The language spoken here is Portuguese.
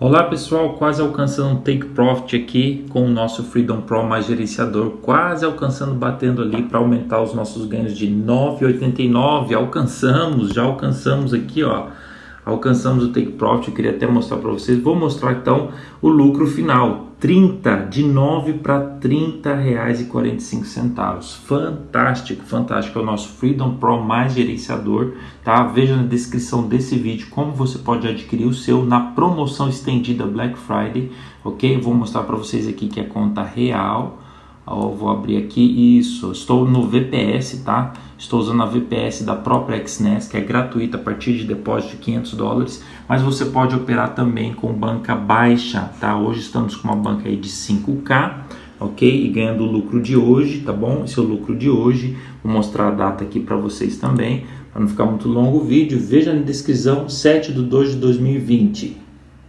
Olá pessoal, quase alcançando um take profit aqui com o nosso Freedom Pro mais gerenciador, quase alcançando, batendo ali para aumentar os nossos ganhos de 9,89, alcançamos, já alcançamos aqui ó, alcançamos o take profit, eu queria até mostrar para vocês, vou mostrar então o lucro final, 30, de 9 para 30 reais e 45 centavos, fantástico, fantástico, é o nosso Freedom Pro mais gerenciador, tá? Veja na descrição desse vídeo como você pode adquirir o seu na promoção estendida Black Friday, ok? Vou mostrar para vocês aqui que é conta real, eu vou abrir aqui, isso, estou no VPS, tá? Estou usando a VPS da própria XNES, que é gratuita a partir de depósito de 500 dólares, mas você pode operar também com banca baixa, tá? Hoje estamos com uma banca aí de 5K, ok? E ganhando o lucro de hoje, tá bom? Esse é o lucro de hoje, vou mostrar a data aqui para vocês também, para não ficar muito longo o vídeo, veja na descrição, 7 de 2 de 2020.